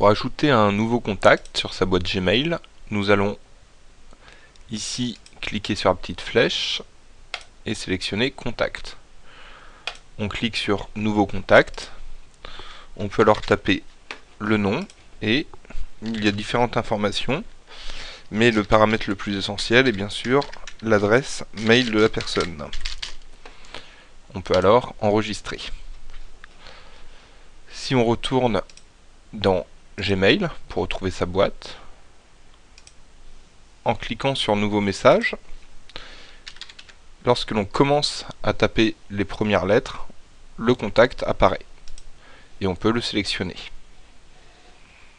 Pour ajouter un nouveau contact sur sa boîte Gmail, nous allons ici cliquer sur la petite flèche et sélectionner Contact. On clique sur Nouveau contact. On peut alors taper le nom et il y a différentes informations, mais le paramètre le plus essentiel est bien sûr l'adresse mail de la personne. On peut alors enregistrer. Si on retourne dans Gmail pour retrouver sa boîte, en cliquant sur Nouveau message, lorsque l'on commence à taper les premières lettres, le contact apparaît. Et on peut le sélectionner.